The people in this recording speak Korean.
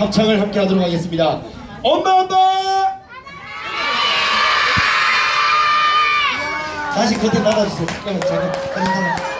합창을 함께 하도록 하겠습니다. 엄마 엄마! 다시 그때 나가주세요. 잠깐만 잠깐 잠깐만.